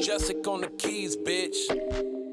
Jessica on the keys, bitch.